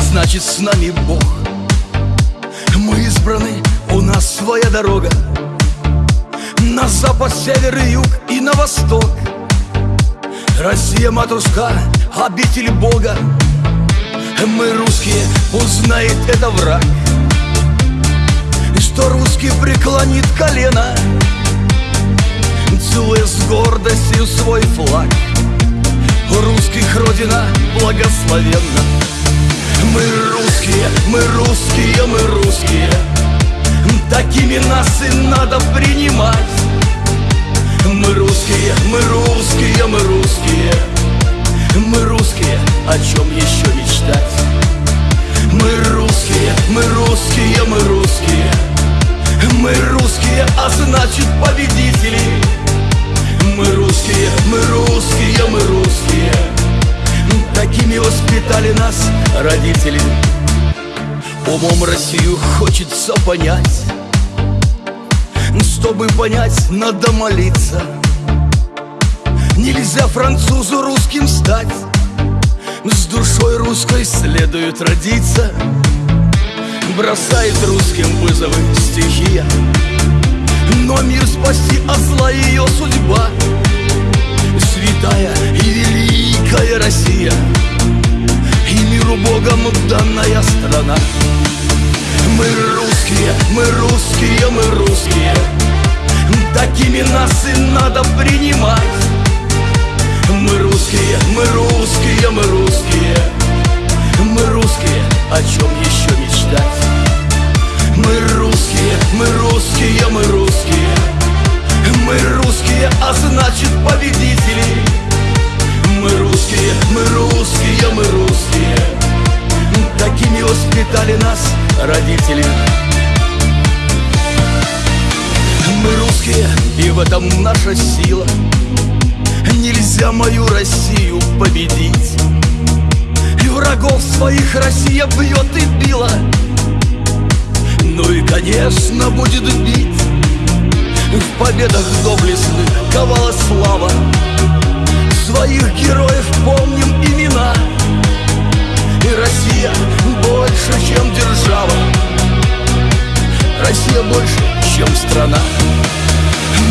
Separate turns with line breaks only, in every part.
значит с нами Бог. Мы избраны, у нас своя дорога. На запад, север и юг и на восток. Россия, матушка, обитель Бога. Мы русские, узнает это враг. Что русский преклонит колено Целуя с гордостью свой флаг. Русских родина благословенна Мы русские, мы русские, мы русские. Такими нас и надо принимать. Мы русские, мы русские, мы русские. Мы русские, о чем еще мечтать? Мы русские, мы русские, мы русские. Мы русские, а значит Умом Россию хочется понять. Чтобы понять, надо молиться. Нельзя французу русским стать. С душой русской следует родиться. Бросает русским вызовы стихия Но мир спасти, а зла ее судьба мы русские, мы русские. Такими нас и надо принимать. Мы русские, мы русские, мы русские. Мы русские, о чем еще мечтать? Мы русские, мы русские, мы русские. Мы русские, а значит победители. Мы русские, мы русские, мы русские. Такими воспитали нас родители этом наша сила. Нельзя мою Россию победить. И врагов своих Россия бьет и била. Ну и, конечно, будет бить. В победах доблестных ковала слава. Своих героев помним имена. И Россия больше, чем держава. Россия больше, чем страна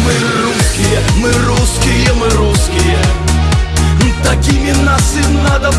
Мы русские, мы русские, мы русские. Такими нас и надо